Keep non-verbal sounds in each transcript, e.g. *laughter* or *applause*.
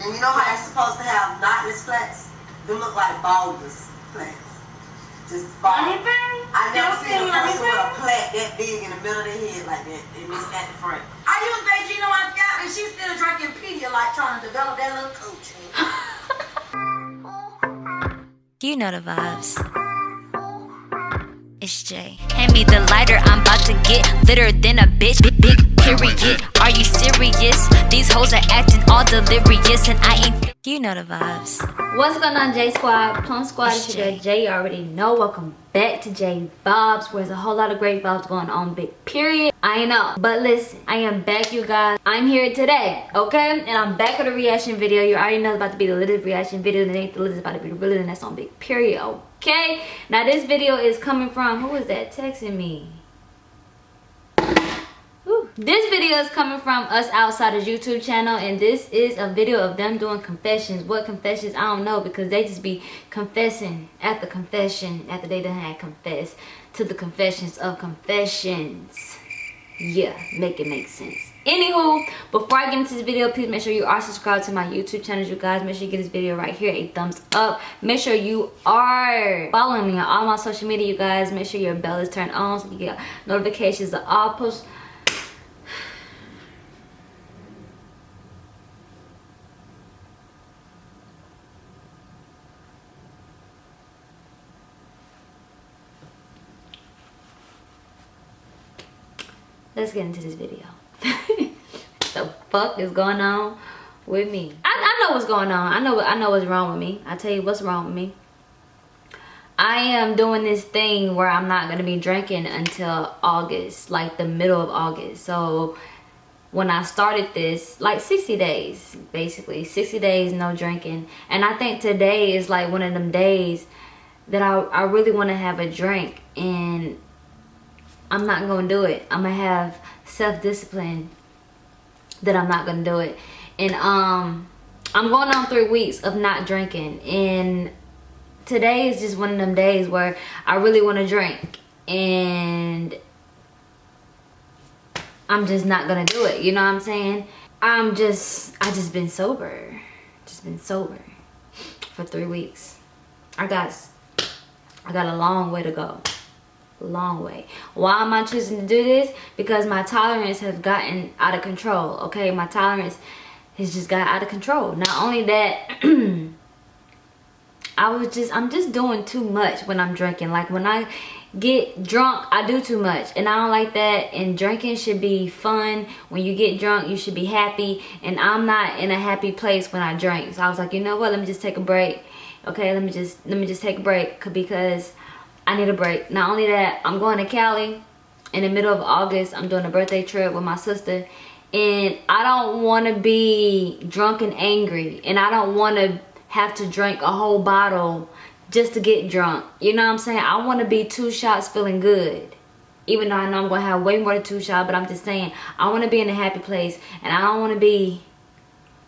And you know how they're supposed to have knotless plaits? They look like baldness plaits. Just bald. Anything? I never Don't seen a feel person with a anything? plait that big in the middle of their head like that. They miss at the front. I use Beijing on my scalp and she's still drinking Pedialyte trying to develop that little coochie. *laughs* You know the vibes. It's Jay. Hand me the lighter, I'm about to get litter than a bitch. Big, big period. Are you serious? These hoes are acting all delirious, and I ain't. You know the vibes. What's going on, J Squad? Plum Squad It's is your. Jay. You already know. Welcome back to J Bobs, where there's a whole lot of great vibes going on. Big period. I know. But listen, I am back, you guys. I'm here today, okay? And I'm back with a reaction video. You already know it's about to be the latest reaction video. It ain't the it's about to be the realest, and that's on Big Period, okay? Now, this video is coming from, who is that texting me? This video is coming from us outsiders YouTube channel and this is a video of them doing confessions. What confessions? I don't know because they just be confessing at the confession after they done had confessed to the confessions of confessions. Yeah, make it make sense. Anywho, before I get into this video, please make sure you are subscribed to my YouTube channel, you guys. Make sure you give this video right here a thumbs up. Make sure you are following me on all my social media, you guys. Make sure your bell is turned on so you get notifications of all posts. let's get into this video fuck is going on with me? I, I know what's going on. I know i know what's wrong with me. I tell you what's wrong with me. I am doing this thing where i'm not gonna be drinking until august like the middle of august. So when I started this, like 60 days, basically. 60 days no drinking. And I think today is like one of them days that I, I really want to have a drink and I'm not gonna do it. I'm gonna have self-discipline that I'm not gonna do it. And um I'm going on three weeks of not drinking and today is just one of them days where I really want to drink and I'm just not gonna do it. You know what I'm saying? I'm just I just been sober. Just been sober for three weeks. I got I got a long way to go long way. Why am i choosing to do this? Because my tolerance has gotten out of control okay? My tolerance has just got out of control. Not only that *clears throat* i was just i'm just doing too much when i'm drinking. Like when i get drunk i do too much. And i don't like that. And drinking should be fun. When you get drunk you should be happy. And i'm not in a happy place when i drink. So i was like you know what? Let me just take a break. Okay let me just let me just take a break. Because I need a break. Not only that, I'm going to Cali in the middle of August. I'm doing a birthday trip with my sister. And I don't want to be drunk and angry. And I don't want to have to drink a whole bottle just to get drunk. You know what I'm saying? I want to be two shots feeling good. Even though I know I'm going to have way more than two shots. But I'm just saying, I want to be in a happy place. And I don't want to be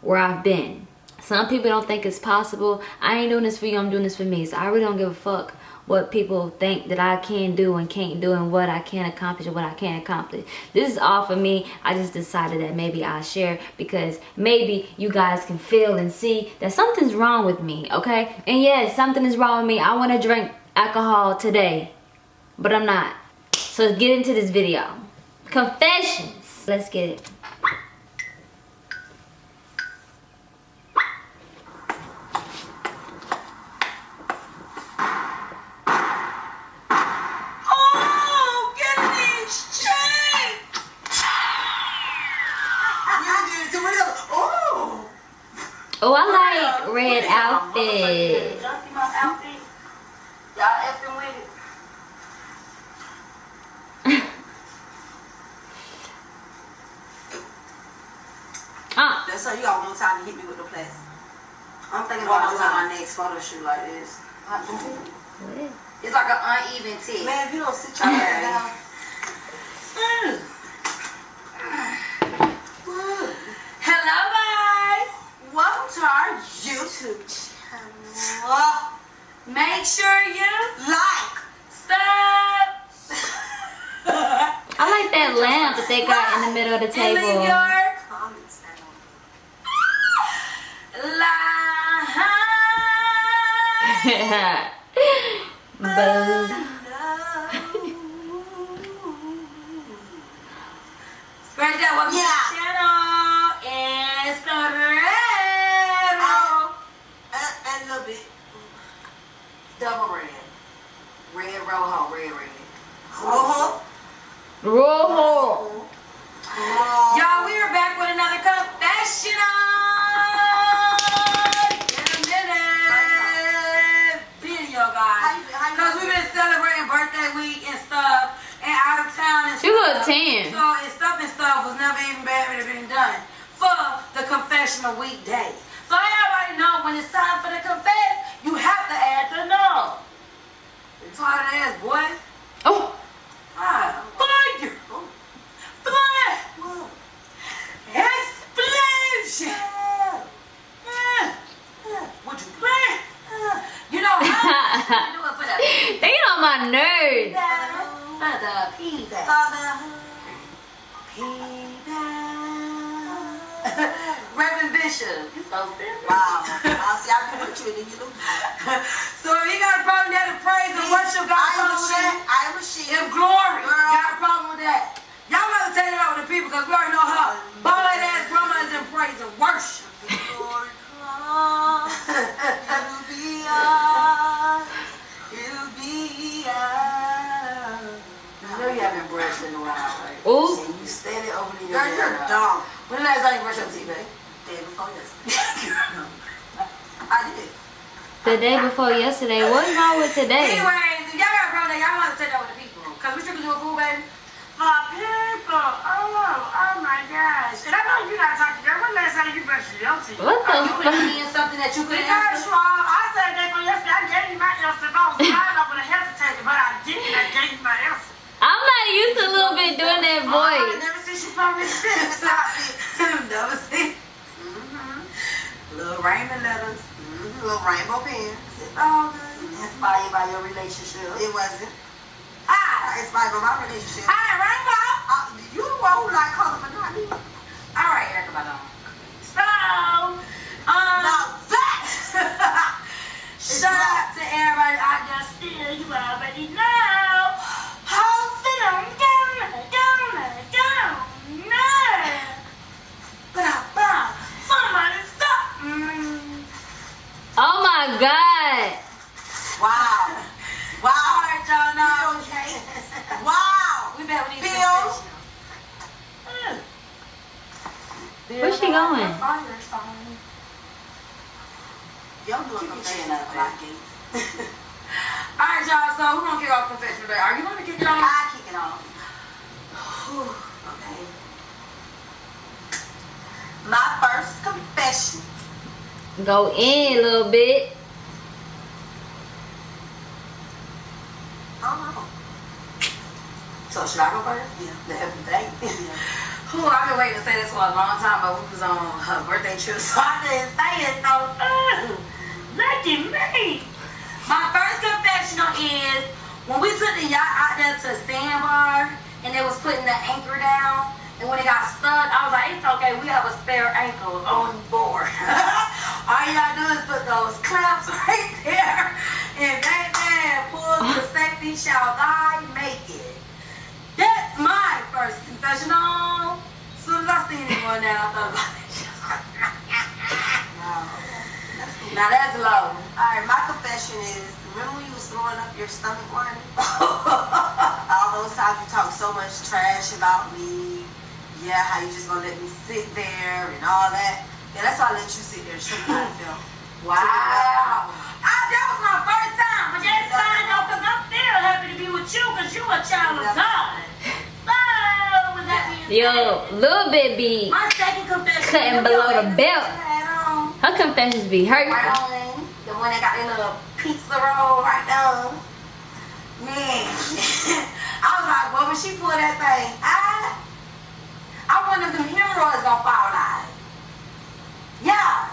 where I've been. Some people don't think it's possible. I ain't doing this for you. I'm doing this for me. So I really don't give a fuck what people think that I can do and can't do and what I can accomplish and what I can't accomplish. This is all for me. I just decided that maybe I'll share because maybe you guys can feel and see that something's wrong with me, okay? And yes, something is wrong with me. I want to drink alcohol today, but I'm not. So let's get into this video. Confessions. Let's get it. Oh, get these chains! We done did it to real. Oh! Oh, I like red outfit. Y'all see my outfit? Y'all effing with it. Ah, That's so you got one more time to hit me with the plaits. I'm thinking about doing my next photo shoot like this. It's like an uneven tip. Man, if you don't sit your ass down. Hello, guys. Welcome to our YouTube channel. Make sure you Like. stop *laughs* I like that lamp that they got in the middle of the and leave table. Buzz. Scratch that. Welcome Yeah. to the channel. It's the red And, and a little bit. double red. Red rojo, red red. Uh-huh. Rojo. Confessional weekday. So, everybody know when it's time for the confess, you have to add the no. Retarded ass boy. Oh, Ah, fire! Fire! Explosion! Ah, Would you play? You know how *laughs* you do it for the they on my nerves. for the pizza. Bishop. *laughs* So. Wow. I'll see, be with you and you lose. So if you got a problem with that, to praise and worship God. I am a problem with she. that? I am a she. If glory Girl. got a problem with that. Y'all gotta take it out with the people because we already know her bald ass grandma is in praise and worship. Glory it'll be ours, it'll be ours. I know you haven't brushed in a while, right? Ooh. And you steady opening your Girl, you're dumb. When the last time you brushed your teeth, babe? Day before yesterday. *laughs* I did. The day before yesterday. What's wrong with today? Anyways, if y'all got a problem, y'all want to take that with the people. Because we strictly do a food, baby. For people, oh, oh my gosh. And I know you're not talking, girl. When last time you brushed your teeth? What the You fuck? put me in something that you could Because, answer. well, I said that for yesterday. I gave you my answer. I was trying, I would have hesitated, but I didn't. I gave you my answer. I'm not used to a little bit doing that oh, I voice. never seen you from this. Never seen. Little rainbow letters. Mm-hmm. Little rainbow pens. It's all good. Inspired by your relationship. It wasn't. Hi. It's by my relationship. Hi, Rainbow. Uh, you the one who like colorful, not me. All right, Erica Badon. So, um, Now that *laughs* shout out to everybody out there Still, you already know. God. wow, wow, right, y'all know. okay, wow. We bet we need Bill. some Where's she going? Fire sign. Y'all your chin confessions up, a lot, All right, y'all. So who gonna kick off confession today? Are you gonna kick it off? I kick it off. Okay. My first confession. Go in a little bit. Oh, So should I go first? Yeah. The happy day. Yeah. *laughs* Who I've been waiting to say this for a long time, but we was on her birthday trip, *laughs* so I didn't say it. So, Look at me. my first confessional is when we took the yacht out there to Sandbar and they was putting the anchor down, and when it got stuck, I was like, it's okay, we have a spare ankle on board. *laughs* All you gotta do is put those clamps right there, and baby, pull the safety shall thy make it. That's my first confessional. As soon as I seen it going down, I thought about it. Wow. Now that's low. Alright, my confession is remember when you was throwing up your stomach whining? *laughs* All those times you talk so much trash about me. Yeah, how you just gonna let me sit there and all that. Yeah, that's why I let you sit there and show me how to feel. Wow. I, ah, that was my first time, but that's fine though, because I'm still happy to be with you, because you a child of God. So, with that being Yo, little bit be. my second confession. Cutting below the belt. On. Her confessions be on. The one that got the little pizza roll right there. Man. *laughs* I was like, well, when she pulled that thing, I, I wonder if them hemorrhoids gonna fall out. Yeah.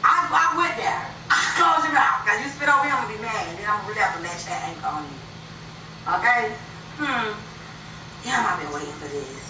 I, I went there. *laughs* I closed your mouth, because you spit over here, I'm gonna be mad, and then I'm gonna really have to latch that ankle on you. Okay? Hmm. Damn, I've been waiting for this.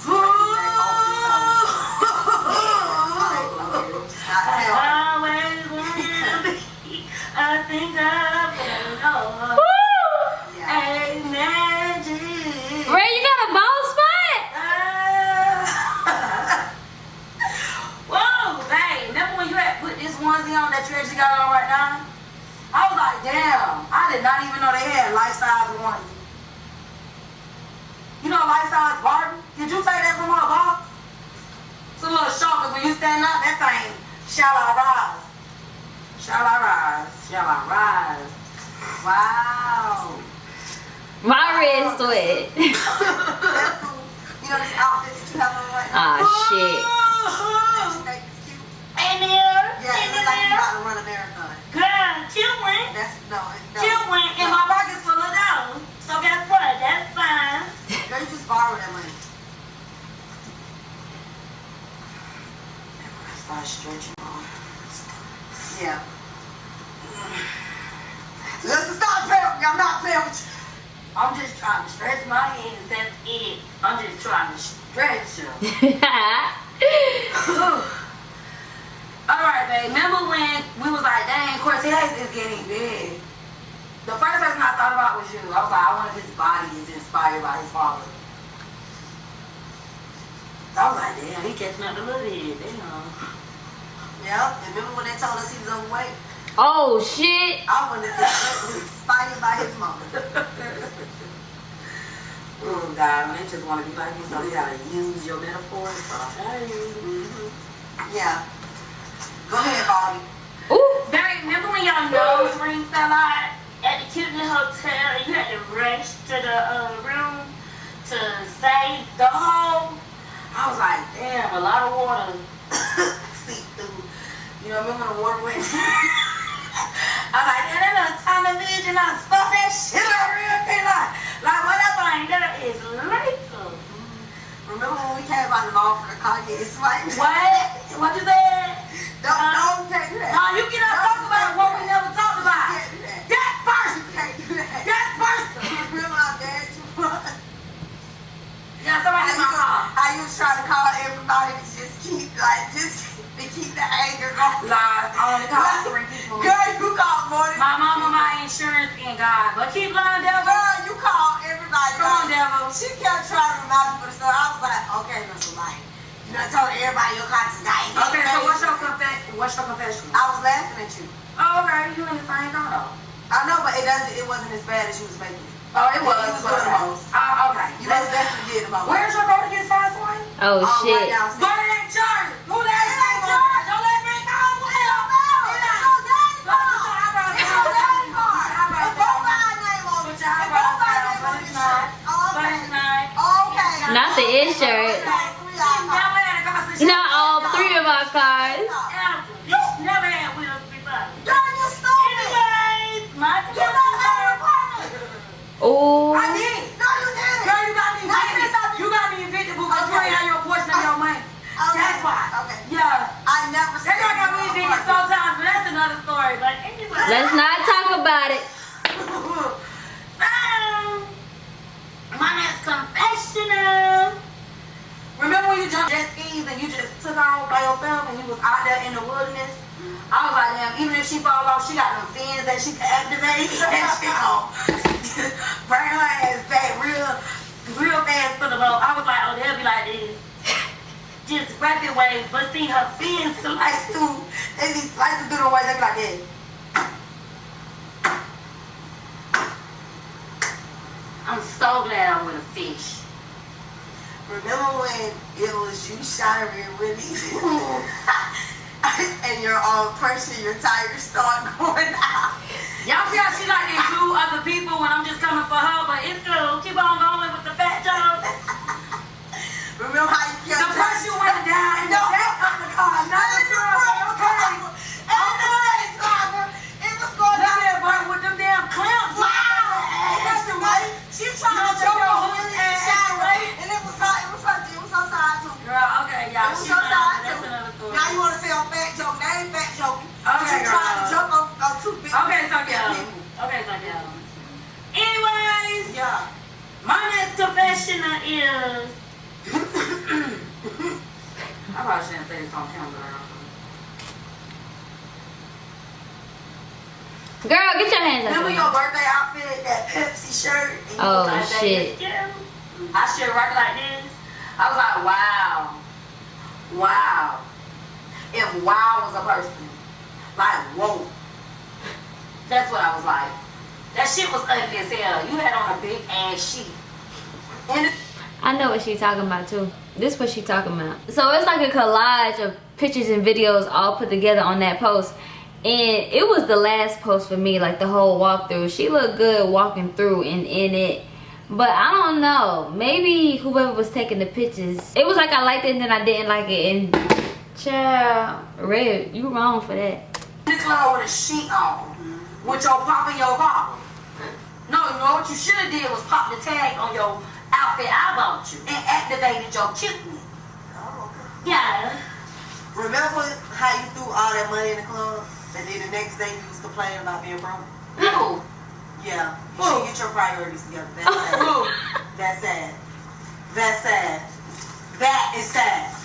got on right now? I was like, damn. I did not even know they had life size onesie. You know life size Barbie? Did you take that from her box? It's a little short, cause when you stand up, that thing shall I rise. Shall I rise? Shall I rise? Wow. My wrist sweat. *laughs* That's. You know this outfit that you have on right now? Ah, shit. That you think is cute? Hey there. Yeah, Hey it looks like you there. about to run a marathon. Girl, chill went. That's no, it- no. Chill went and my pocket's full of dollars. So guess what? That's fine. Girl, you just borrow that money. Start stretching on. Yeah. Listen, stop playing with. I'm not playing with you. I'm just trying to stretch my hands. That's it. I'm just trying to stretch them. *laughs* Babe. Remember when we was like, dang, Cortez is getting big. The first person I thought about was you. I was like, I wonder if his body is inspired by his father. I was like, damn, he catching up a little bit. Damn. Yeah. And remember when they told us he was overweight? oh, shit. I wonder if that was inspired by his mama. *laughs* Oh, God, they just want to be like you, so they gotta use your metaphors. So, hey. Mm-hmm. Yeah. Go ahead, Bobby. Ooh. Babe, remember when your nose ring fell out at the Kitten Hotel and you had to rush to the uh, room to save the hole? I was like, damn, a lot of water. *coughs* See through. You know, remember when the water went? *laughs* I was like, yeah, that little tiny vision, I stuck that shit up real quick. Like, like what that Fine, that is lethal. Remember when we came out of the mall for the Kanye swipe? What? What you said? Don't, don't, you can't do that. No, you get up talk about what we never talked about. can't do that. That first. You can't do that. That first. *laughs* How bad you was? Yeah, somebody my car. how you was trying to call everybody to just keep, like, just *laughs* to keep the anger going. Lies. I only called three people. Girl, you called more than My mama, my insurance, and God. But keep lying, devil. Girl, you called everybody. Come on, devil. She kept trying to remind people of the story. I was like, okay, Mr. Light. You know, told everybody your conscience dying. Okay, so what's your confession? What's your confession? I was laughing at you. Oh, okay. You in the same car though. I know, but it doesn't. It wasn't as bad as you was making it. Oh, it was. You was doing the most. Oh, okay. You most definitely did the most. Where's your car to get size one? Oh, Oh, right shit. downstairs. Go to that church. Who that is that church? Don't let me go. Hell no. It's your daddy Go car. put your eyebrows It's down. your daddy car. Put your eyebrows It's both down. our name on Put it. your It's eyebrows both our down, name but on it's this not. shirt. Oh, But okay. it's not. Okay. Not the insurance. Okay, three eye car. Never had a car since Not all three of our cars. Ever. Bitch never had wheels before. Girl, you stupid. Anyways, my You not have an apartment. Oh. I did. No, you didn't. Girl, you got me Now, evicted. since I- You got me evicted because you Okay. ain't had your portion of your money. Okay. That's why. Okay. Yeah. I never That said girl got me you evicted were apartment. sometimes, but that's another story. But anyway. Let's not talk about it. *laughs* Um, my next confessional. Remember when you jumped jet skis and you just took off by yourself and you was out there in the wilderness? I was like, damn, even if she fall off, she got them fins that she can activate *laughs* and she gon' *laughs* bring her ass back real, real fast to the boat. I was like, oh, they'll be like this. Just rapid waves, but see her fins slice *laughs* through. They be slicing through the way they be like this. I'm so glad I'm with a fish. Remember when it was you, Shira, *laughs* *laughs* and Willie, and your um, pressure, your tires start going out? Y'all see how she like to include other people when I'm just coming for her, but it's true. Keep on going with the fat joke. Remember how Mm. Now you want to say I'm fat joke. That ain't fat joke. Okay, you trying to jump on, on two big Okay, so yeah. Okay, um, so yeah. Um. Anyways, yeah. my next confessional is. *coughs* I probably shouldn't say this on camera. Girl, get your hands up. Remember your birthday outfit, that Pepsi shirt? oh, like, shit. I should rock like this. I was like, wow. Wow. If wow was a person, like, whoa. That's what I was like. That shit was ugly as hell. You had on a big ass sheet. I know what she's talking about too. This what she talking about. So it's like a collage of pictures and videos all put together on that post. And it was the last post for me, like the whole walkthrough. She looked good walking through and in it. But I don't know. Maybe whoever was taking the pictures. It was like I liked it and then I didn't like it. And child, Red, you wrong for that. the club with a sheet on. With your pop in your car. No, you know what you should have did was pop the tag on your outfit I bought you and activated your kidney. Oh, okay. Yeah. Remember how you threw all that money in the club? And then the next day you was complaining about being broke? No. Yeah. You should get your priorities together. That's sad. That's *laughs* sad. That's sad. That is sad.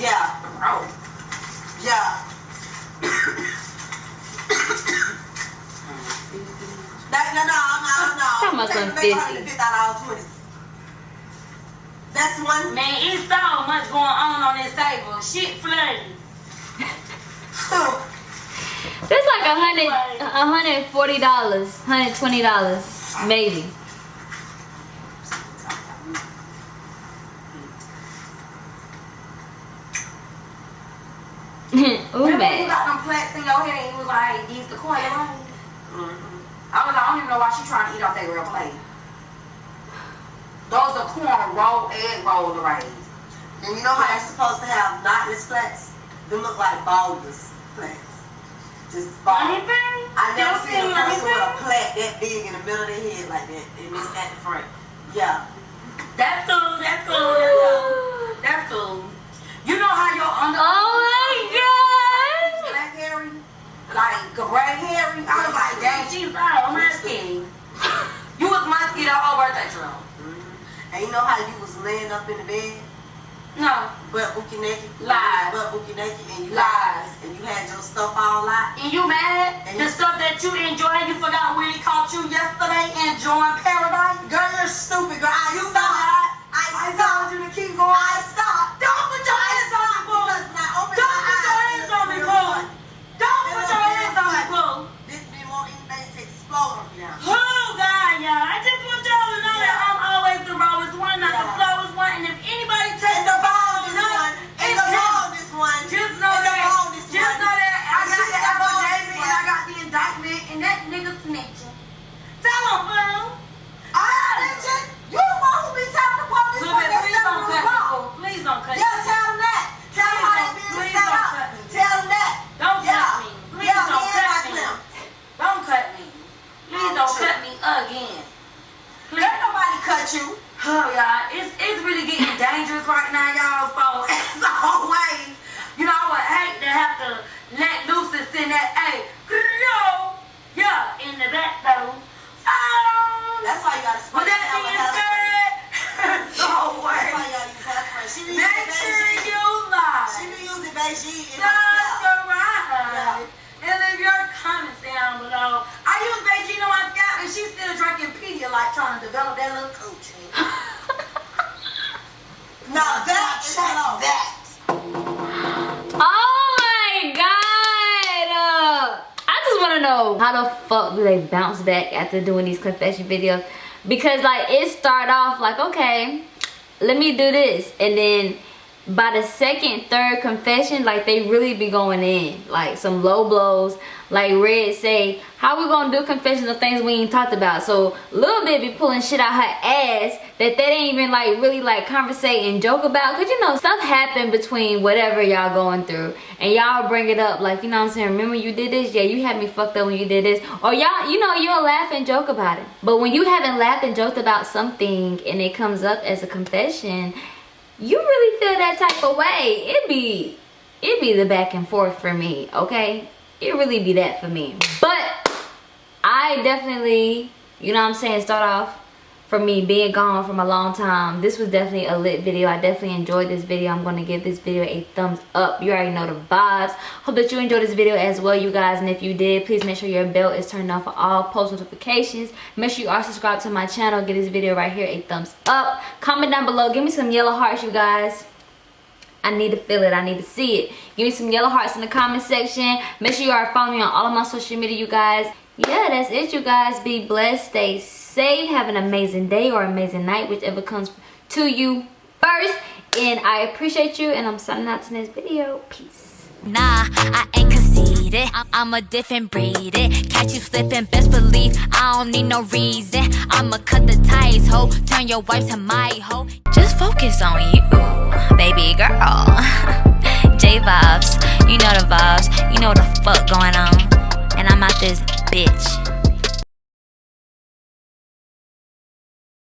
Yeah. Bro. Yeah. That, no, no, no, no. Talking about Take some the make 50. That's one. Man, it's so much going on on this table. Shit flooding. That's like a hundred, a hundred and forty dollars, hundred twenty dollars, maybe. Ooh, Remember when you got them plaits in your head and you was like, these the coin rings? Mm-hmm. I was like, I don't even know why she trying to eat off that real plate. Those are corn roll, egg roll rays. And you know how you're supposed to have knotless plaits? They look like baldness plaits. Just Honey bald. bun? I never Don't seen a say honey person with a bun? plait that big in the middle of their head like that. And it's at the front. Yeah. That's cool, that's cool, that's cool. That's cool. You know how your under Oh Like gray hairy? I was like, dang, she's all musky. You was musky the whole birthday. Mm-hmm. And you know how you was laying up in the bed, No. But bookie naked? Lies. But bookie naked and you Lies. and you had your stuff all out. And you mad? And the you- stuff that you enjoy, you forgot we caught you yesterday enjoying paradise? Girl, you're stupid, girl. I You stopped. forgot. I I told you to keep going. I *laughs* Now that is hello. That. Oh my god! Uh, I just want to know how the fuck do they bounce back after doing these confession videos? Because like it start off like okay, let me do this, and then by the second, third confession, like they really be going in, like some low blows. Like Red say, how we gonna do confessions of things we ain't talked about? So little be pulling shit out her ass that they ain't even like really like conversate and joke about. Cause you know stuff happened between whatever y'all going through, and y'all bring it up like you know I'm saying. Remember you did this? Yeah, you had me fucked up when you did this. Or y'all, you know, you'll laugh and joke about it. But when you haven't laughed and joked about something and it comes up as a confession, you really feel that type of way. It be it be the back and forth for me, okay? It really be that for me. But I definitely, you know what I'm saying, start off for me being gone from a long time this was definitely a lit video i definitely enjoyed this video i'm going to give this video a thumbs up you already know the vibes hope that you enjoyed this video as well you guys and if you did please make sure your bell is turned on for all post notifications make sure you are subscribed to my channel give this video right here a thumbs up comment down below give me some yellow hearts you guys I need to feel it. I need to see it. Give me some yellow hearts in the comment section. Make sure you are following me on all of my social media, you guys. Yeah, that's it, you guys. Be blessed. Stay safe. Have an amazing day or amazing night, whichever comes to you first. And I appreciate you. And I'm signing out to this video. Peace. Nah, I ain't conceited. I'm a different breed. It. Catch you slipping, best believe I don't need no reason. I'ma cut the ties, ho. Turn your wife to my hoe. Just focus on you, baby girl. *laughs* J vibes, you know the vibes. You know the fuck going on. And I'm out this bitch.